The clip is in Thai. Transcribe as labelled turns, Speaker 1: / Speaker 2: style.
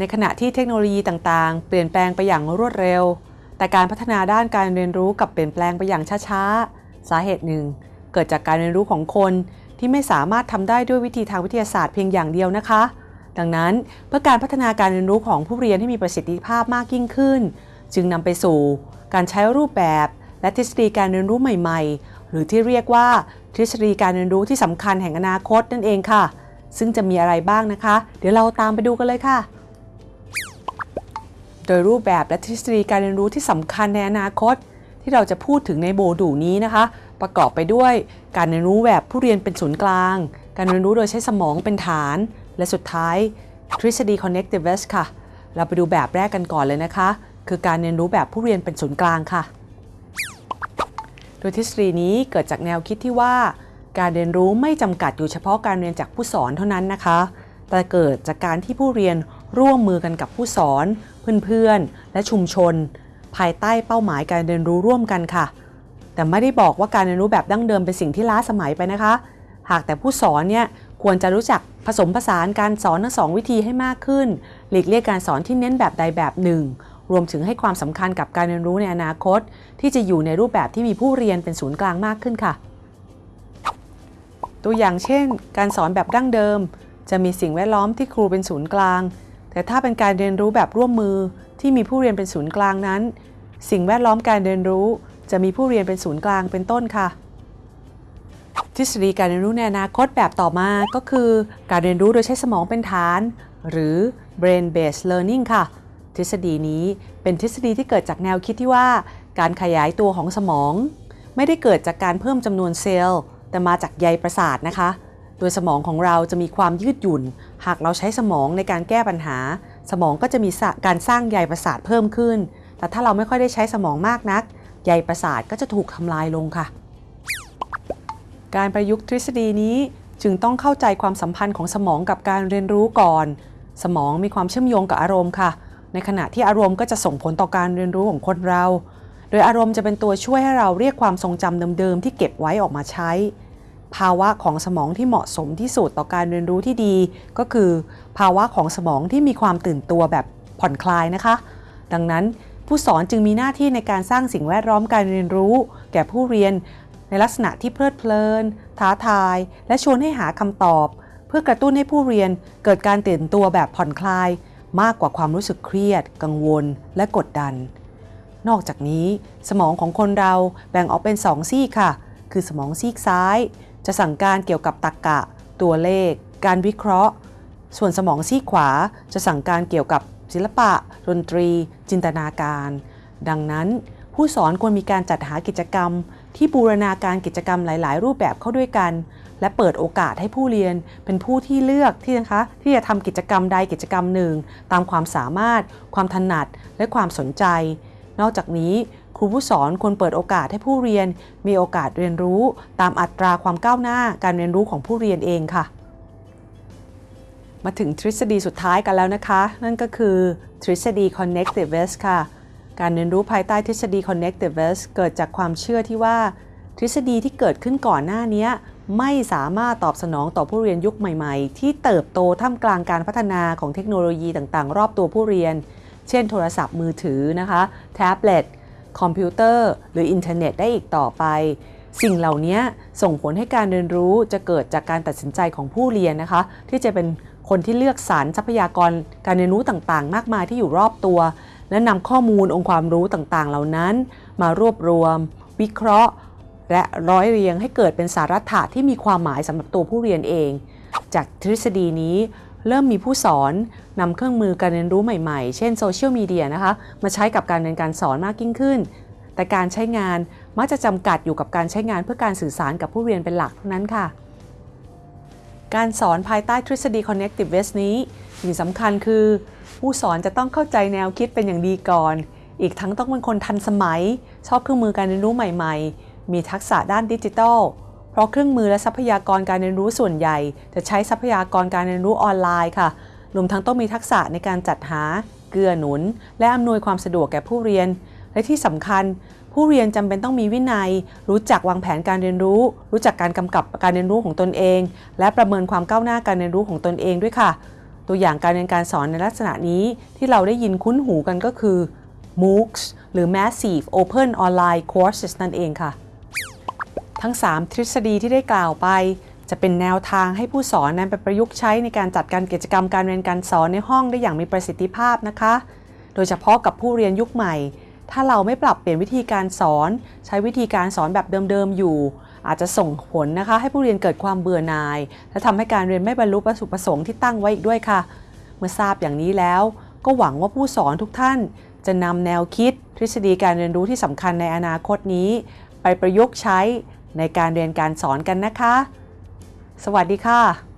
Speaker 1: ในขณะที่เทคโนโลยีต่างๆ เปลี่ยนแปลงไปอย่างรวดเร็ว แต่การพัฒนาด้านการเรียนรู้กับเปลี่ยนแปลงไปอย่างช้าๆ สาเหตุหนึ่ง เกิดจากการเรียนรู้ของคนที่ไม่สามารถทำได้ด้วยวิธีทางวิทยาศาสตร์เพียงอย่างเดียวนะคะ ดังนั้นเพื่อการพัฒนาการเรียนรู้ของผู้เรียนให้มีประสิทธิภาพมากยิ่งขึ้น จึงนำไปสู่ การใช้รูปแบบ และทฤษฎีการเรียนรู้ใหม่ๆ หรือที่เรียกว่าทฤษฎีการเรียนรู้ที่สำคัญแห่งอนาคตนั่นเองค่ะ ซึ่งจะมีอะไรบ้างนะคะ เดี๋ยวเราตามไปดูกันเลยค่ะ ดยรูปแบบและทฤษฎีการเรียนรู้ที่สำคัญในอนาคต ที่เราจะพูดถึงในโบดูนี้นะคะ ประกอบไปด้วยการเรียนรู้แบบผู้เรียนเป็นศูนย์กลาง การเรียนรู้โดยใช้สมองเป็นฐาน และสุดท้าย ทฤษฎี connectiveness ค่ะ เราไปดูแบบแรกกันก่อนเลยนะคะ คือการเรียนรู้แบบผู้เรียนเป็นศูนย์กลางค่ะ โดยทฤษฎีนี้เกิดจากแนวคิดที่ว่า การเรียนรู้ไม่จำกัดอยู่เฉพาะการเรียนจากผู้สอนเท่านั้นนะคะ แต่เกิดจากการที่ผู้เรียน ร่วมมือกันกับผู้สอน เพื่อนๆ และชุมชน ภายใต้เป้าหมายการเรียนรู้ร่วมกันค่ะ แต่ไม่ได้บอกว่าการเรียนรู้แบบดั้งเดิมเป็นสิ่งที่ล้าสมัยไปนะคะ หากแต่ผู้สอนเนี่ยควรจะรู้จักผสมผสานการสอนทั้งสองวิธีให้มากขึ้น หลีกเลี่ยงการสอนที่เน้นแบบใดแบบหนึ่ง รวมถึงให้ความสำคัญกับการเรียนรู้ในอนาคต ที่จะอยู่ในรูปแบบที่มีผู้เรียนเป็นศูนย์กลางมากขึ้นค่ะ ตัวอย่างเช่น การสอนแบบดั้งเดิม จะมีสิ่งแวดล้อมที่ครูเป็นศูนย์กลาง แต่ถ้าเป็นการเรียนรู้แบบร่วมมือที่มีผู้เรียนเป็นศูนย์กลางนั้น สิ่งแวดล้อมการเรียนรู้ จะมีผู้เรียนเป็นศูนย์กลางเป็นต้นค่ะ ทฤษฎีการเรียนรู้ในอนาคตแบบต่อมาก็คือ การเรียนรู้โดยใช้สมองเป็นฐาน หรือ brain based learning ค่ะ ทฤษฎีนี้เป็นทฤษฎีที่เกิดจากแนวคิดที่ว่า การขยายตัวของสมอง ไม่ได้เกิดจากการเพิ่มจำนวนเซลล์ แต่มาจากใยประสาทนะคะ โดยสมองของเราจะมีความยืดหยุ่น หากเราใช้สมองในการแก้ปัญหา สมองก็จะมีการสร้างใยประสาทเพิ่มขึ้น แต่ถ้าเราไม่ค่อยได้ใช้สมองมากนัก ใยประสาทก็จะถูกทำลายลงค่ะ การประยุกต์ทฤษฎีนี้จึงต้องเข้าใจความสัมพันธ์ของสมองกับการเรียนรู้ก่อน สมองมีความเชื่อมโยงกับอารมณ์ค่ะ ในขณะที่อารมณ์ก็จะส่งผลต่อการเรียนรู้ของคนเรา โดยอารมณ์จะเป็นตัวช่วยให้เราเรียกความทรงจำเดิมๆที่เก็บไว้ออกมาใช้ ภาวะของสมองที่เหมาะสมที่สุดต่อการเรียนรู้ที่ดี ก็คือภาวะของสมองที่มีความตื่นตัวแบบผ่อนคลายนะคะ ดังนั้นผู้สอนจึงมีหน้าที่ในการสร้างสิ่งแวดล้อมการเรียนรู้ แก่ผู้เรียนในลักษณะที่เพลิดเพลิน ท้าทาย และชวนให้หาคำตอบ เพื่อกระตุ้นให้ผู้เรียนเกิดการตื่นตัวแบบผ่อนคลาย มากกว่าความรู้สึกเครียด กังวล และกดดัน นอกจากนี้ สมองของคนเราแบ่งออกเป็นสองซีกค่ะ คือสมองซีกซ้าย จะสั่งการเกี่ยวกับตรรกะ ตัวเลข การวิเคราะห์ ส่วนสมองซีกขวาจะสั่งการเกี่ยวกับศิลปะ ดนตรี จินตนาการ ดังนั้น ผู้สอนควรมีการจัดหากิจกรรม ที่บูรณาการกิจกรรมหลาย ๆ รูปแบบเข้าด้วยกัน และเปิดโอกาสให้ผู้เรียนเป็นผู้ที่เลือกที่นะคะที่จะทำกิจกรรมใดกิจกรรมหนึ่ง ตามความสามารถ ความถนัดและความสนใจ นอกจากนี้ ครูผู้สอนควรเปิดโอกาสให้ผู้เรียน มีโอกาสเรียนรู้ตามอัตราความก้าวหน้าการเรียนรู้ของผู้เรียนเองค่ะ มาถึงทฤษฎีสุดท้ายกันแล้วนะคะ นั่นก็คือทฤษฎี connectiveness ค่ะ การเรียนรู้ภายใต้ทฤษฎี connectivism เกิดจากความเชื่อที่ว่า ทฤษฎีที่เกิดขึ้นก่อนหน้านี้ไม่สามารถตอบสนองต่อผู้เรียนยุคใหม่ๆ ที่เติบโตท่ามกลางการพัฒนาของเทคโนโลยีต่างๆ รอบตัวผู้เรียน เช่น โทรศัพท์มือถือนะคะ แท็บเล็ต คอมพิวเตอร์ หรืออินเทอร์เน็ตได้อีกต่อไป สิ่งเหล่านี้ส่งผลให้การเรียนรู้จะเกิดจากการตัดสินใจของผู้เรียนนะคะ ที่จะเป็นคนที่เลือกสรรทรัพยากรการเรียนรู้ต่างๆ มากมายที่อยู่รอบตัว และนำข้อมูลองค์ความรู้ต่างๆ เหล่านั้น มารวบรวม วิเคราะห์ และร้อยเรียงให้เกิดเป็นสาระถะที่มีความหมายสำหรับตัวผู้เรียนเอง จากทฤษฎีนี้ เริ่มมีผู้สอนนำเครื่องมือการเรียนรู้ใหม่ๆ เช่นโซเชียลมีเดียนะคะมาใช้กับการเรียนการสอนมากยิ่งขึ้น แต่การใช้งานมักจะจำกัดอยู่กับการใช้งานเพื่อการสื่อสารกับผู้เรียนเป็นหลักเท่านั้นค่ะ การสอนภายใต้ทฤษฎี connectiveness นี้สิ่งสำคัญคือ ผู้สอนจะต้องเข้าใจแนวคิดเป็นอย่างดีก่อน อีกทั้งต้องเป็นคนทันสมัย ชอบเครื่องมือการเรียนรู้ใหม่ ๆ มีทักษะด้านดิจิทัล เพราะเครื่องมือและทรัพยากรการเรียนรู้ส่วนใหญ่ จะใช้ทรัพยากรการเรียนรู้ออนไลน์ค่ะ รวมทั้งต้องมีทักษะในการจัดหา เกื้อหนุน และอำนวยความสะดวกแก่ผู้เรียน และที่สำคัญ ผู้เรียนจำเป็นต้องมีวินัย รู้จักวางแผนการเรียนรู้ รู้จักการกำกับการเรียนรู้ของตนเอง และประเมินความก้าวหน้าการเรียนรู้ของตนเองด้วยค่ะ ตัวอย่างการเรียนการสอนในลักษณะนี้ที่เราได้ยินคุ้นหูกันก็คือ MOOCs หรือ Massive Open Online Courses นั่นเองค่ะ ทั้ง 3 ทฤษฎีที่ได้กล่าวไป จะเป็นแนวทางให้ผู้สอนนั้นไปประยุกต์ใช้ในการจัดการกิจกรรมการเรียนการสอนในห้องได้อย่างมีประสิทธิภาพนะคะ โดยเฉพาะกับผู้เรียนยุคใหม่ ถ้าเราไม่ปรับเปลี่ยนวิธีการสอน ใช้วิธีการสอนแบบเดิมๆอยู่ อาจจะส่งผลนะคะ ให้ผู้เรียนเกิดความเบื่อหน่าย และทำให้การเรียนไม่บรรลุประสงค์ที่ตั้งไว้อีกด้วยค่ะ เมื่อทราบอย่างนี้แล้ว ก็หวังว่าผู้สอนทุกท่าน จะนำแนวคิด ทฤษฎีการเรียนรู้ที่สำคัญในอนาคตนี้ ไปประยุกต์ใช้ ในการเรียนการสอนกันนะคะ สวัสดีค่ะ